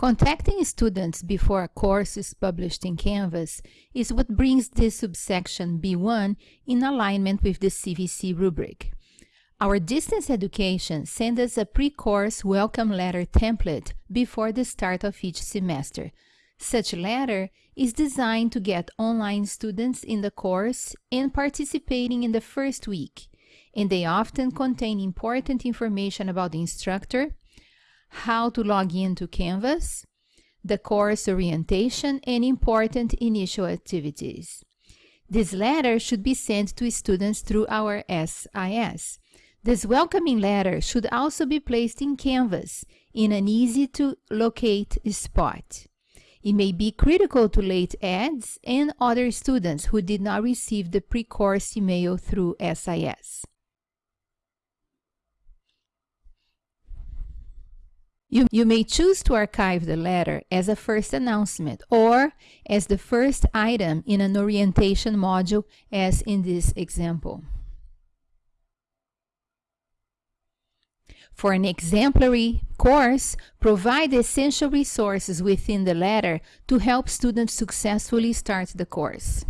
Contacting students before a course is published in Canvas is what brings this subsection B1 in alignment with the CVC rubric. Our distance education sends us a pre-course welcome letter template before the start of each semester. Such letter is designed to get online students in the course and participating in the first week, and they often contain important information about the instructor, how to log into Canvas, the course orientation, and important initial activities. This letter should be sent to students through our SIS. This welcoming letter should also be placed in Canvas in an easy-to-locate spot. It may be critical to late adds and other students who did not receive the pre-course email through SIS. You, you may choose to archive the letter as a first announcement or as the first item in an orientation module as in this example. For an exemplary course, provide essential resources within the letter to help students successfully start the course.